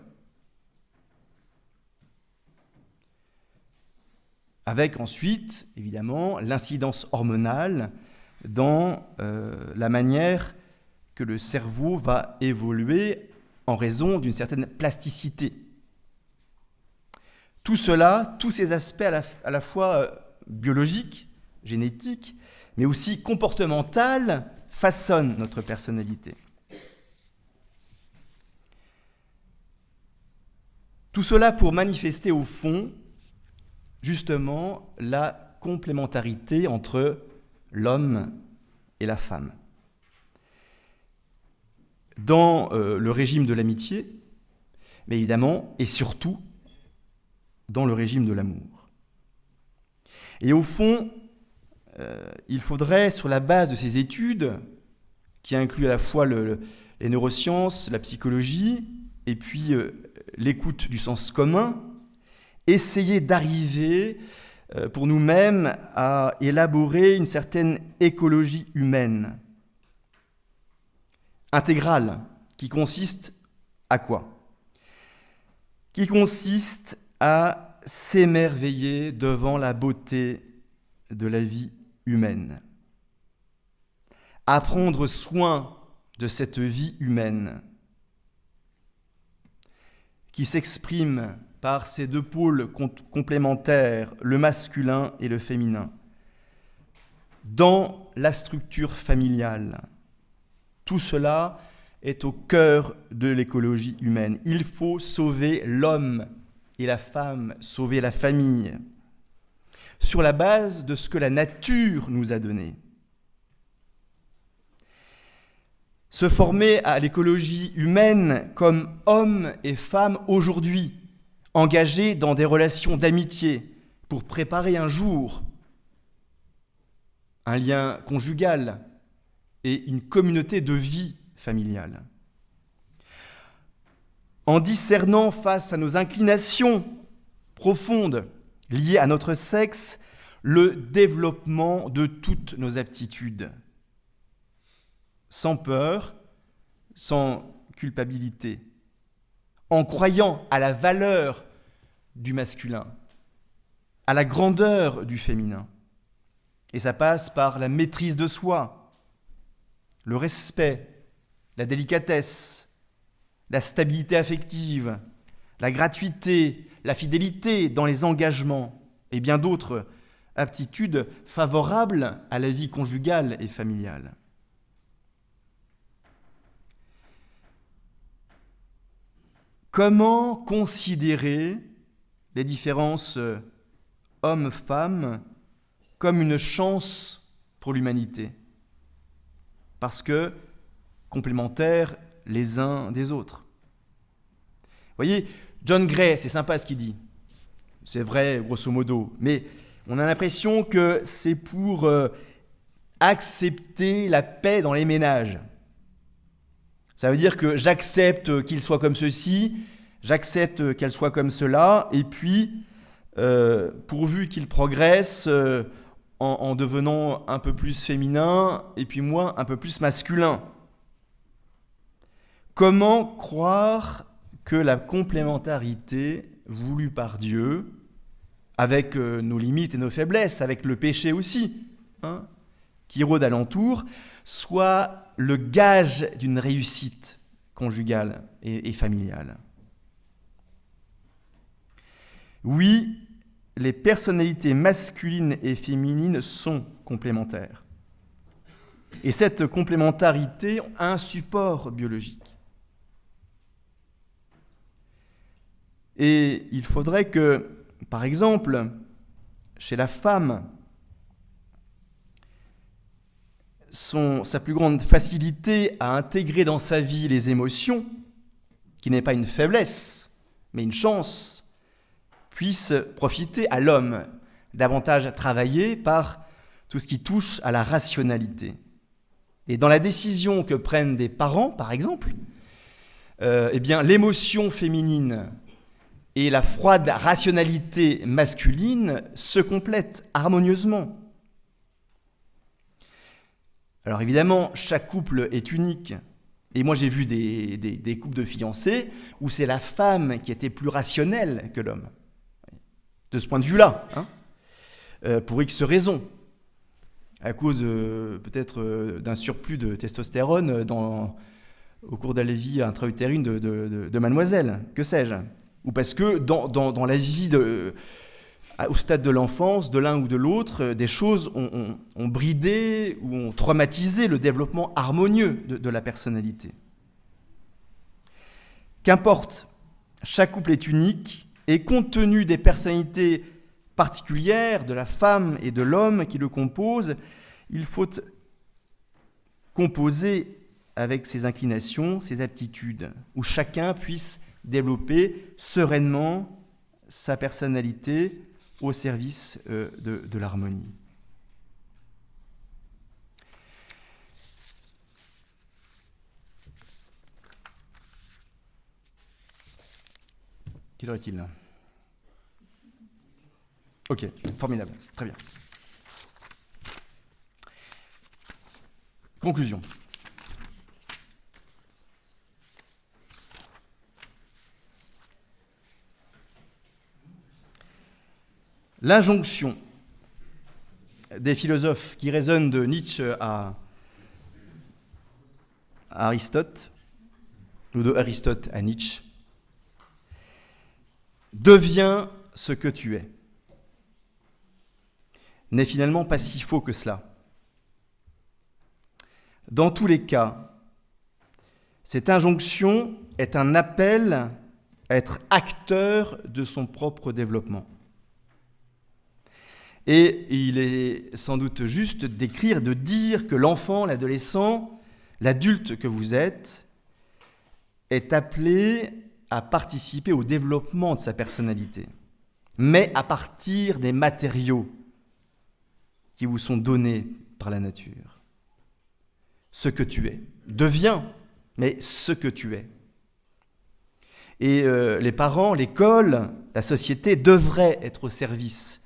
Avec ensuite, évidemment, l'incidence hormonale dans euh, la manière que le cerveau va évoluer en raison d'une certaine plasticité. Tout cela, tous ces aspects à la, fois euh, biologiques, génétiques, mais aussi comportementaux, façonnent notre personnalité. Tout cela pour manifester au fond, justement, la complémentarité entre l'homme et la femme. Dans euh, le régime de l'amitié, mais évidemment, et surtout, dans le régime de l'amour. Et au fond, euh, il faudrait, sur la base de ces études, qui incluent à la fois les neurosciences, la psychologie, et puis euh, l'écoute du sens commun, essayer d'arriver pour nous-mêmes à élaborer une certaine écologie humaine, intégrale, qui consiste à quoi? Qui consiste à s'émerveiller devant la beauté de la vie humaine, à prendre soin de cette vie humaine qui s'exprime par ces deux pôles complémentaires, le masculin et le féminin, dans la structure familiale. Tout cela est au cœur de l'écologie humaine. Il faut sauver l'homme et la femme, sauver la famille, sur la base de ce que la nature nous a donné. Se former à l'écologie humaine comme hommes et femmes aujourd'hui, engagés dans des relations d'amitié pour préparer un jour un lien conjugal et une communauté de vie familiale. En discernant face à nos inclinations profondes liées à notre sexe le développement de toutes nos aptitudes sans peur, sans culpabilité, en croyant à la valeur du masculin, à la grandeur du féminin. Et ça passe par la maîtrise de soi, le respect, la délicatesse, la stabilité affective, la gratuité, la fidélité dans les engagements et bien d'autres aptitudes favorables à la vie conjugale et familiale. Comment considérer les différences hommes-femmes comme une chance pour l'humanité? Parce que complémentaires les uns des autres. Vous voyez, John Gray, c'est sympa ce qu'il dit. C'est vrai, grosso modo. Mais on a l'impression que c'est pour euh, accepter la paix dans les ménages. Ça veut dire que j'accepte qu'il soit comme ceci, j'accepte qu'elle soit comme cela, et puis, euh, pourvu qu'il progresse euh, en, en, devenant un peu plus féminin, et puis moi un peu plus masculin. Comment croire que la complémentarité voulue par Dieu, avec euh, nos limites et nos faiblesses, avec le péché aussi, hein, qui rôdent alentour soient le gage d'une réussite conjugale et, familiale? Oui, les personnalités masculines et féminines sont complémentaires. Et cette complémentarité a un support biologique. Et il faudrait que, par exemple, chez la femme, sa plus grande facilité à intégrer dans sa vie les émotions, qui n'est pas une faiblesse, mais une chance, puisse profiter à l'homme, davantage travailler par tout ce qui touche à la rationalité. Et dans la décision que prennent des parents, par exemple, euh, eh bien, l'émotion féminine et la froide rationalité masculine se complètent harmonieusement. Alors évidemment, chaque couple est unique. Et moi j'ai vu des, des, couples de fiancés où c'est la femme qui était plus rationnelle que l'homme. De ce point de vue-là, hein, euh, pour X raisons. À cause euh, peut-être euh, d'un surplus de testostérone au cours de la vie intra-utérine de, de, de, mademoiselle, que sais-je ou parce que dans, dans, la vie au stade de l'enfance, de l'un ou de l'autre, des choses ont, bridé ou ont traumatisé le développement harmonieux de la personnalité. Qu'importe, chaque couple est unique et compte tenu des personnalités particulières de la femme et de l'homme qui le composent, il faut composer avec ses inclinations, ses aptitudes, où chacun puisse développer sereinement sa personnalité au service euh, de, l'harmonie. Quelle heure est-il Ok, formidable, très bien. Conclusion. L'injonction des philosophes qui résonnent de Nietzsche à Aristote, ou de Aristote à Nietzsche, devient ce que tu es, n'est finalement pas si faux que cela. Dans tous les cas, cette injonction est un appel à être acteur de son propre développement. Et il est sans doute juste d'écrire, de dire que l'enfant, l'adolescent, l'adulte que vous êtes, est appelé à participer au développement de sa personnalité, mais à partir des matériaux qui vous sont donnés par la nature. Ce que tu es. Deviens, mais ce que tu es. Et euh, les parents, l'école, la société devraient être au service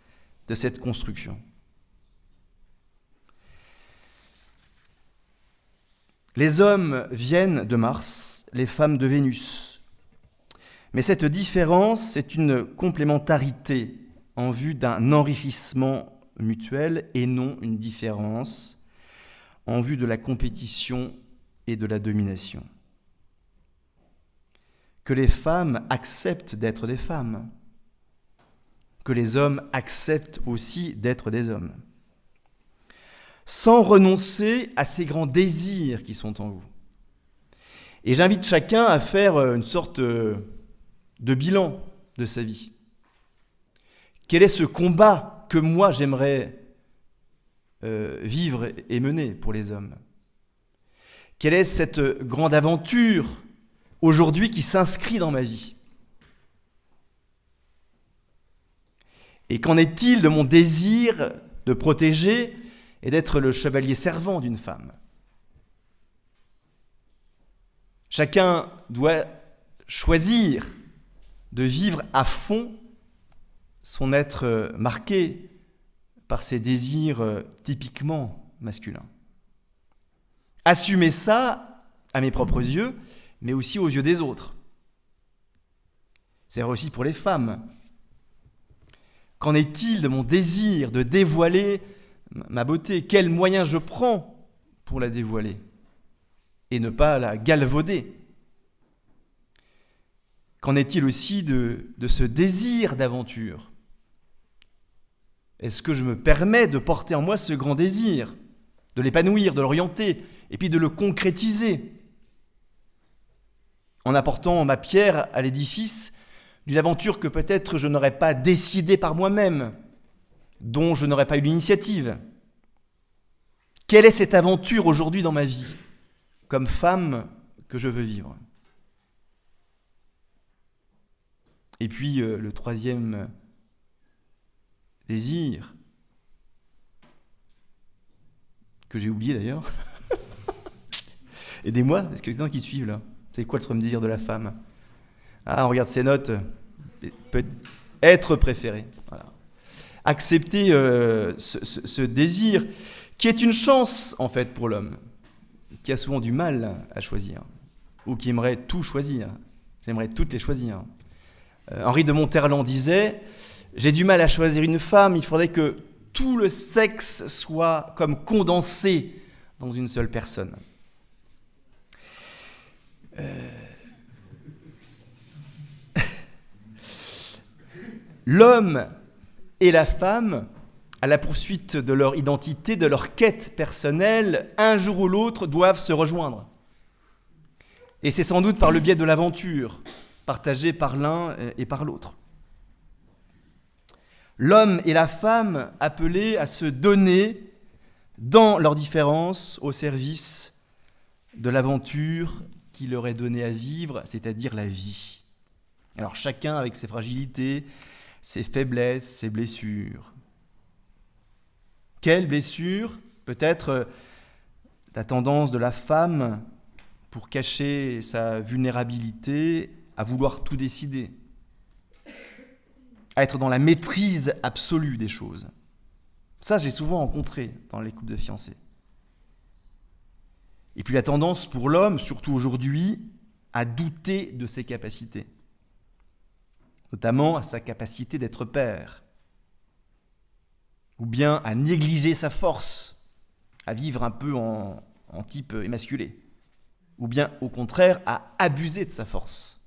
de cette construction. Les hommes viennent de Mars, les femmes de Vénus. Mais cette différence, c'est une complémentarité en vue d'un enrichissement mutuel et non une différence en vue de la compétition et de la domination. Que les femmes acceptent d'être des femmes, que les hommes acceptent aussi d'être des hommes, sans renoncer à ces grands désirs qui sont en vous. Et j'invite chacun à faire euh, une sorte euh, de bilan de sa vie. Quel est ce combat que moi j'aimerais euh, vivre et mener pour les hommes. Quelle est cette grande aventure aujourd'hui qui s'inscrit dans ma vie? Et qu'en est-il de mon désir de protéger et d'être le chevalier servant d'une femme? Chacun doit choisir de vivre à fond son être marqué par ses désirs typiquement masculins. Assumer ça à mes propres yeux, mais aussi aux yeux des autres. C'est aussi pour les femmes Qu'en est-il de mon désir de dévoiler ma beauté, quels moyens je prends pour la dévoiler et ne pas la galvauder? Qu'en est-il aussi de, de ce désir d'aventure? Est-ce que je me permets de porter en moi ce grand désir, de l'épanouir, de l'orienter, et puis de le concrétiser en apportant ma pierre à l'édifice d'une aventure que peut-être je n'aurais pas décidée par moi-même, dont je n'aurais pas eu l'initiative? Quelle est cette aventure aujourd'hui dans ma vie, comme femme que je veux vivre? Et puis euh, le troisième désir, que j'ai oublié d'ailleurs. Aidez-moi, est-ce que c'est qui suivent là C'est quoi le désir de la femme? Ah, on regarde ses notes. Être préféré. Accepter euh, ce, désir qui est une chance en fait pour l'homme, qui a souvent du mal à choisir, ou qui aimerait tout choisir. J'aimerais toutes les choisir. Euh, Henri de Monterland disait J'ai du mal à choisir une femme, il faudrait que tout le sexe soit comme condensé dans une seule personne. Euh, L'homme et la femme, à la poursuite de leur identité, de leur quête personnelle, un jour ou l'autre doivent se rejoindre. Et c'est sans doute par le biais de l'aventure, partagée par l'un et par l'autre. L'homme et la femme appelés à se donner dans leur différence au service de l'aventure qui leur est donnée à vivre, c'est-à-dire la vie. Alors chacun avec ses fragilités, ses faiblesses, ses blessures. Quelle blessure Peut-être la tendance de la femme pour cacher sa vulnérabilité à vouloir tout décider, à être dans la maîtrise absolue des choses. Ça, j'ai souvent rencontré dans les couples de fiancés. Et puis la tendance pour l'homme, surtout aujourd'hui, à douter de ses capacités, notamment à sa capacité d'être père, ou bien à négliger sa force, à vivre un peu en, en type émasculé, ou bien au contraire à abuser de sa force.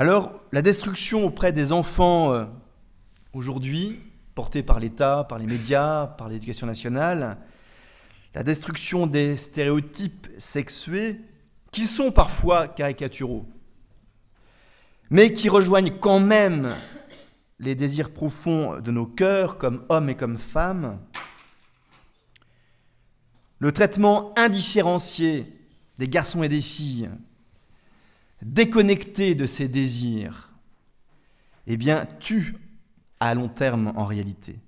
Alors, la destruction auprès des enfants euh, aujourd'hui, portée par l'État, par les médias, par l'éducation nationale, la destruction des stéréotypes sexués, qui sont parfois caricaturaux, mais qui rejoignent quand même les désirs profonds de nos cœurs comme hommes et comme femmes, le traitement indifférencié des garçons et des filles, déconnectés de ces désirs, eh bien, tue à long terme en réalité.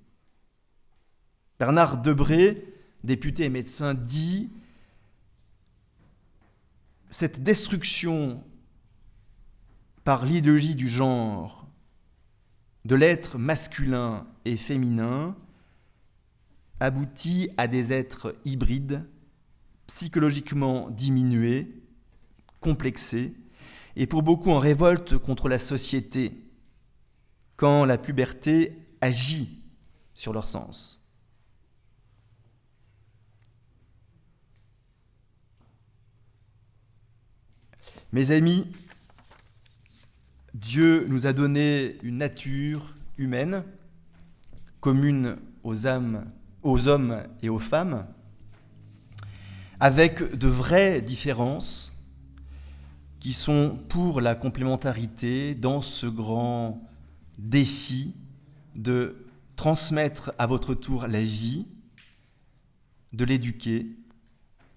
Bernard Debré, député et médecin, dit cette destruction par l'idéologie du genre de l'être masculin et féminin aboutit à des êtres hybrides, psychologiquement diminués, complexés, et pour beaucoup en révolte contre la société quand la puberté agit sur leur sens. Mes amis, Dieu nous a donné une nature humaine commune aux âmes, aux hommes et aux femmes, avec de vraies différences qui sont pour la complémentarité dans ce grand défi de transmettre à votre tour la vie, de l'éduquer,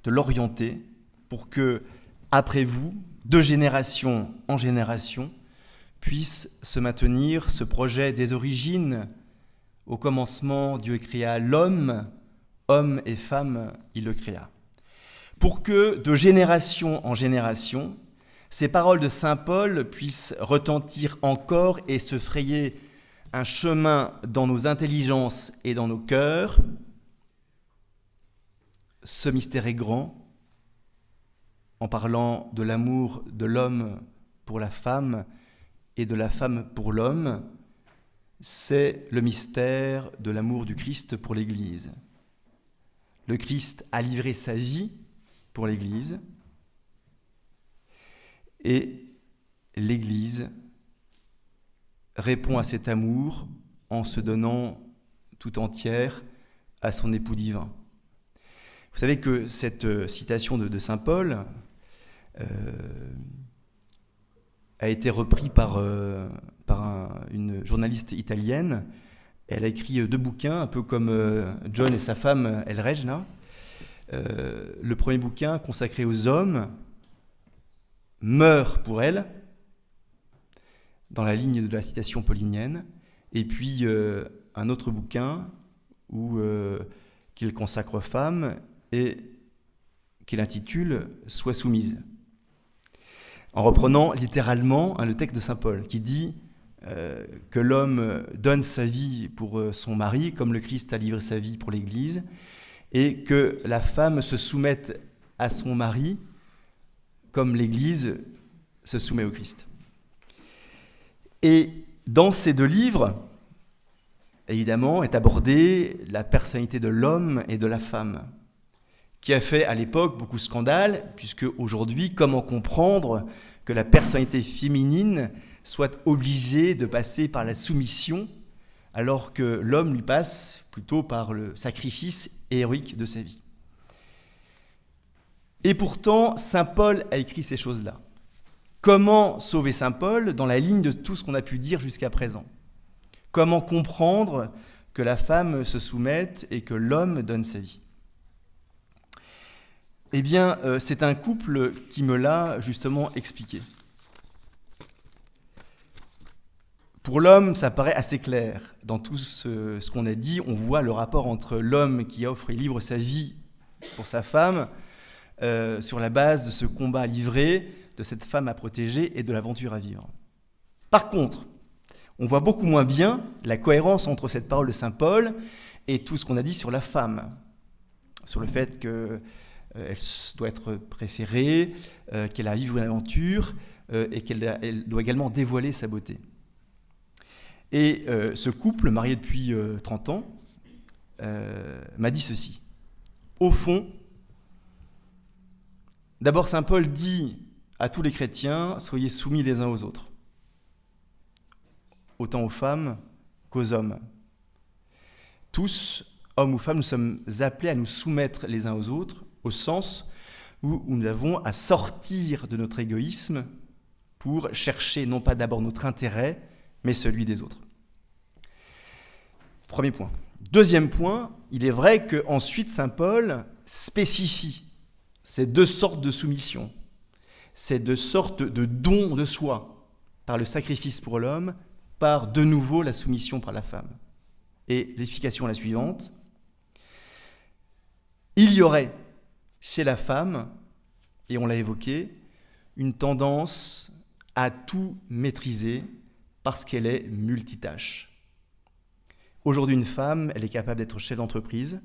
de l'orienter pour que, après vous, de génération en génération, puisse se maintenir ce projet des origines. Au commencement, Dieu créa l'homme, homme et femme, il le créa. Pour que, de génération en génération, ces paroles de Saint Paul puissent retentir encore et se frayer un chemin dans nos intelligences et dans nos cœurs. Ce mystère est grand en parlant de l'amour de l'homme pour la femme et de la femme pour l'homme. c'est le mystère de l'amour du Christ pour l'Église. Le Christ a livré sa vie pour l'Église et l'Église répond à cet amour en se donnant tout entière à son époux divin. Vous savez que cette euh, citation de, Saint Paul euh, a été reprise par, euh, une journaliste italienne. Elle a écrit deux bouquins, un peu comme John et sa femme El Regna. le premier bouquin, consacré aux hommes, meurt pour elle, dans la ligne de la citation paulinienne, et puis un autre bouquin où qu'il consacre aux femmes et qu'il intitule Sois soumise. En reprenant littéralement le texte de Saint Paul qui dit euh, que l'homme donne sa vie pour euh, son mari comme le Christ a livré sa vie pour l'Église et que la femme se soumette à son mari comme l'Église se soumet au Christ. Et dans ces deux livres, évidemment, est abordée la personnalité de l'homme et de la femme, qui a fait à l'époque beaucoup de scandales, puisque aujourd'hui, comment comprendre que la personnalité féminine soit obligée de passer par la soumission, alors que l'homme lui passe plutôt par le sacrifice héroïque de sa vie? Et pourtant, Saint Paul a écrit ces choses-là. Comment sauver Saint Paul dans la ligne de tout ce qu'on a pu dire jusqu'à présent? Comment comprendre que la femme se soumette et que l'homme donne sa vie? Eh bien, euh, c'est un couple qui me l'a justement expliqué. Pour l'homme, ça paraît assez clair. Dans tout ce, qu'on a dit, on voit le rapport entre l'homme qui offre et livre sa vie pour sa femme euh, sur la base de ce combat livré, de cette femme à protéger et de l'aventure à vivre. Par contre, on voit beaucoup moins bien la cohérence entre cette parole de Saint Paul et tout ce qu'on a dit sur la femme, sur le fait qu'elle euh, doit être préférée, euh, qu'elle a vécu une aventure et qu'elle doit également dévoiler sa beauté. Et ce couple, marié depuis 30 ans, m'a dit ceci. Au fond, d'abord Saint Paul dit à tous les chrétiens, soyez soumis les uns aux autres autant aux femmes qu'aux hommes. Tous, hommes ou femmes, nous sommes appelés à nous soumettre les uns aux autres, au sens où nous avons à sortir de notre égoïsme pour chercher non pas d'abord notre intérêt, mais celui des autres. Premier point. Deuxième point, il est vrai qu'ensuite Saint Paul spécifie ces deux sortes de soumission, ces deux sortes de dons de soi, par le sacrifice pour l'homme par de nouveau la soumission par la femme. Et l'explication est la suivante. Il y aurait chez la femme, et on l'a évoqué, une tendance à tout maîtriser parce qu'elle est multitâche. Aujourd'hui, une femme, elle est capable d'être chef d'entreprise,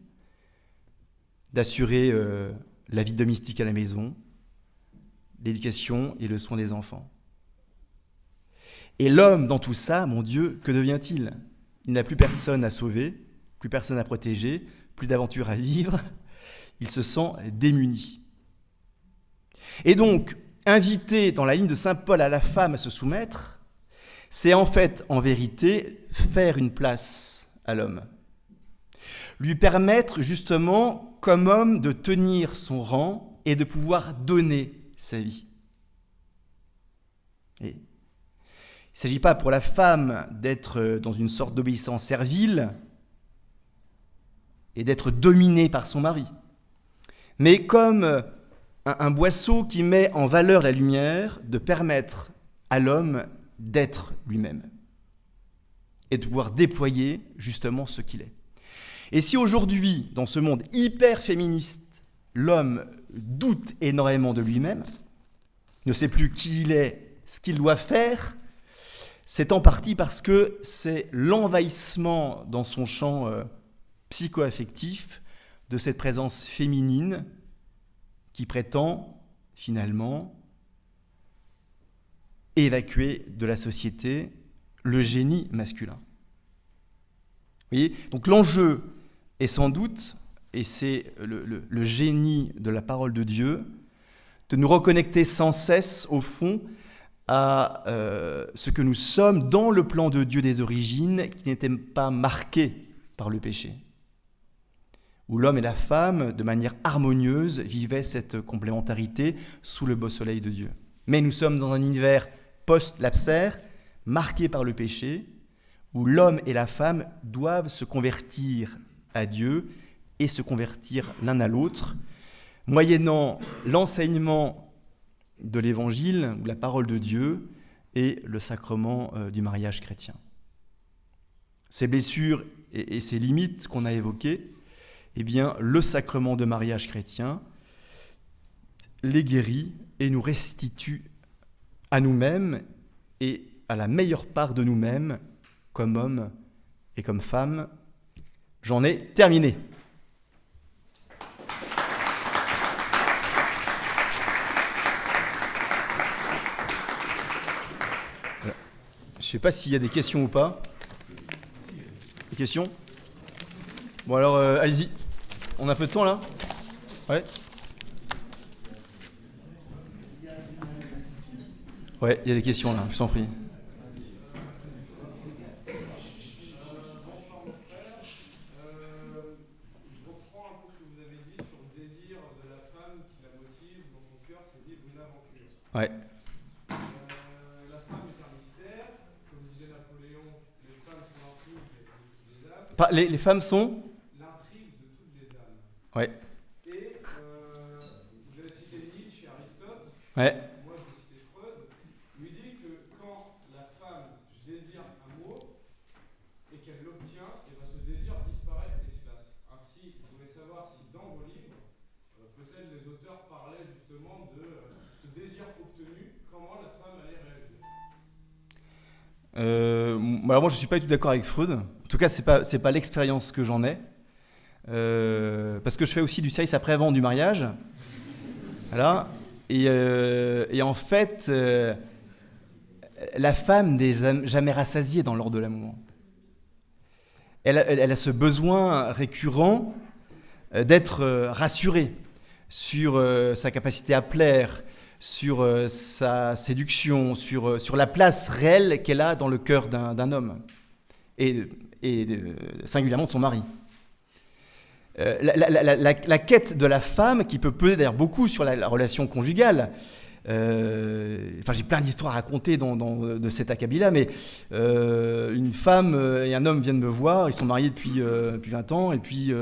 d'assurer euh, la vie domestique à la maison, l'éducation et le soin des enfants. Et l'homme, dans tout ça, mon Dieu, que devient-il? Il, n'a plus personne à sauver, plus personne à protéger, plus d'aventure à vivre. Il se sent démuni. Et donc, inviter dans la ligne de Saint Paul à la femme à se soumettre, c'est en fait, en vérité, faire une place à l'homme. Lui permettre justement, comme homme, de tenir son rang et de pouvoir donner sa vie. Il ne s'agit pas pour la femme d'être dans une sorte d'obéissance servile et d'être dominée par son mari, mais comme un, boisseau qui met en valeur la lumière, de permettre à l'homme d'être lui-même et de pouvoir déployer justement ce qu'il est. Et si aujourd'hui, dans ce monde hyper féministe, l'homme doute énormément de lui-même, ne sait plus qui il est, ce qu'il doit faire, c'est en partie parce que c'est l'envahissement dans son champ euh, psycho-affectif de cette présence féminine qui prétend finalement évacuer de la société le génie masculin. voyez? Donc l'enjeu est sans doute, et c'est le, génie de la parole de Dieu, de nous reconnecter sans cesse, au fond, à euh, ce que nous sommes dans le plan de Dieu des origines, qui n'était pas marqué par le péché, où l'homme et la femme, de manière harmonieuse, vivaient cette complémentarité sous le beau soleil de Dieu. Mais nous sommes dans un univers post-lapsaire, marqué par le péché, où l'homme et la femme doivent se convertir à Dieu et se convertir l'un à l'autre, moyennant l'enseignement de l'évangile, ou la parole de Dieu, et le sacrement euh, du mariage chrétien. Ces blessures et, ces limites qu'on a évoquées, eh bien, le sacrement de mariage chrétien les guérit et nous restitue à nous-mêmes et à la meilleure part de nous-mêmes comme hommes et comme femmes. J'en ai terminé. Je ne sais pas s'il y a des questions ou pas. Des questions? Bon alors, euh, allez-y. On a peu de temps là? Ouais Ouais, il y a des questions là, je t'en prie. Les, les, femmes sont L'intrigue de toutes les âmes. Ouais. Et euh, vous avez cité Nietzsche et Aristote. Ouais. Moi, je vais citer Freud. Lui dit que quand la femme désire un mot et qu'elle l'obtient, et ben, ce désir disparaît de l'espace. Ainsi, je voulais savoir si dans vos livres, euh, peut-être les auteurs parlaient justement de euh, ce désir obtenu, comment la femme allait réagir. Euh, alors moi, je suis pas du tout d'accord avec Freud. En tout cas, ce n'est pas, pas l'expérience que j'en ai. Euh, parce que je fais aussi du service après-vente du mariage. Voilà. Et, euh, en fait, la femme n'est jamais rassasiée dans l'ordre de l'amour. Elle, a ce besoin récurrent d'être rassurée sur sa capacité à plaire, sur sa séduction, sur, sur la place réelle qu'elle a dans le cœur d'un homme. Et et singulièrement de son mari. Euh, la, quête de la femme, qui peut peser d'ailleurs beaucoup sur la, relation conjugale, euh, enfin, j'ai plein d'histoires à raconter de cet acabit-là, mais euh, une femme et un homme viennent me voir, ils sont mariés depuis, depuis 20 ans, et puis,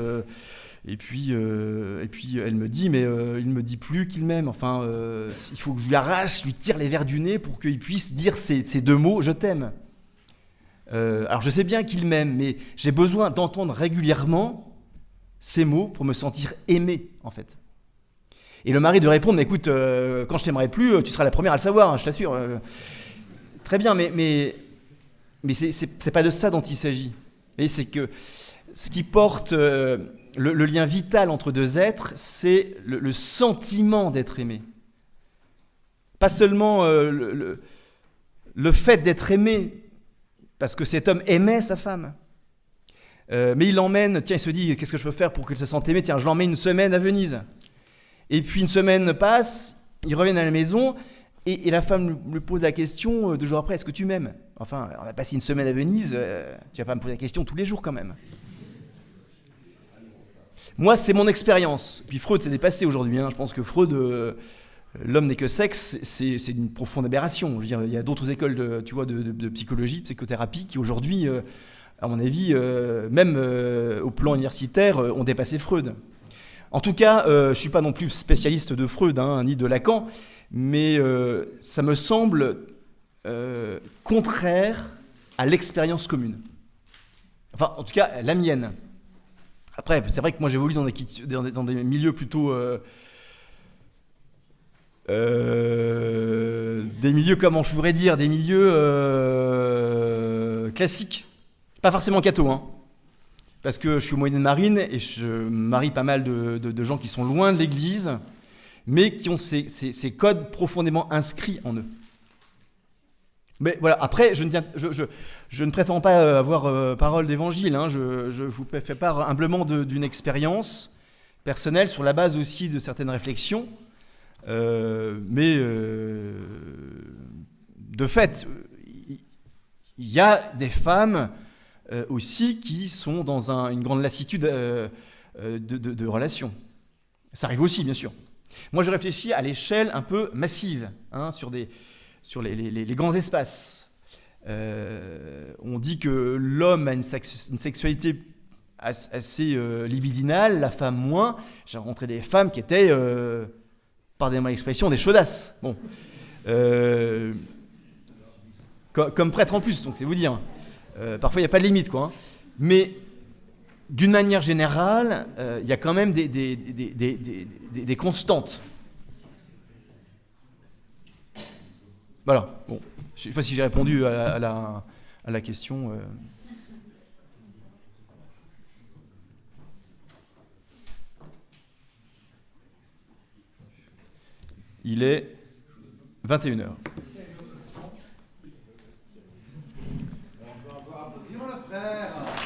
et, puis, et puis elle me dit, mais il ne me dit plus qu'il m'aime. Enfin, il faut que je lui arrache, je lui tire les verres du nez pour qu'il puisse dire ces, deux mots, je t'aime. Euh, alors je sais bien qu'il m'aime, mais j'ai besoin d'entendre régulièrement ces mots pour me sentir aimé, en fait. Et le mari de répondre, mais écoute, euh, quand je t'aimerai plus, euh, tu seras la première à le savoir, hein, je t'assure. très bien, mais, mais, mais c'est pas de ça dont il s'agit. Et c'est que ce qui porte le, lien vital entre deux êtres, c'est le, sentiment d'être aimé. Pas seulement le, le fait d'être aimé, parce que cet homme aimait sa femme. Euh, mais il l'emmène, tiens, il se dit, qu'est-ce que je peux faire pour qu'elle se sente aimée Tiens, je l'emmène une semaine à Venise. Et puis une semaine passe, ils reviennent à la maison, et, la femme lui pose la question euh, deux jours après, est-ce que tu m'aimes? Enfin, on a passé une semaine à Venise, euh, tu vas pas me poser la question tous les jours quand même. Moi, c'est mon expérience. Puis Freud s'est dépassé aujourd'hui. Hein. Je pense que Freud, l'homme n'est que sexe, c'est une profonde aberration. Je veux dire, il y a d'autres écoles de, tu de, psychologie, de psychothérapie qui aujourd'hui, euh, à mon avis, euh, même euh, au plan universitaire, ont dépassé Freud. En tout cas, je ne suis pas non plus spécialiste de Freud, hein, ni de Lacan, mais ça me semble contraire à l'expérience commune. Enfin, en tout cas, la mienne. Après, c'est vrai que moi j'évolue dans des, dans des, milieux plutôt euh, des milieux, comment je pourrais dire, des milieux euh, classiques. Pas forcément catho, hein. Parce que je suis au moyen marine et je marie pas mal de, gens qui sont loin de l'église, mais qui ont ces, codes profondément inscrits en eux. Mais voilà, après, je ne, tiens- pas euh, avoir euh, parole d'évangile. hein. Je, vous fais part humblement d'une expérience personnelle sur la base aussi de certaines réflexions. Euh, mais de fait, il y a des femmes aussi qui sont dans un- une grande lassitude de, de- de relations. Ça arrive aussi, bien sûr. Moi, je réfléchis à l'échelle un peu massive, hein, sur, des, sur les, grands espaces. Euh, on dit que l'homme a une, sex- une sexualité as- assez euh, libidinale, la femme moins. J'ai rencontré des femmes qui étaient, euh, pardonnez-moi l'expression, des chaudasses. Euh, co- comme prêtre en plus, donc c'est vous dire. Parfois, il n'y a pas de limite, quoi. hein. Mais d'une manière générale, il y a quand même des constantes. Voilà, bon, je ne sais pas si j'ai répondu à la, question. Euh. Il est 21h. frère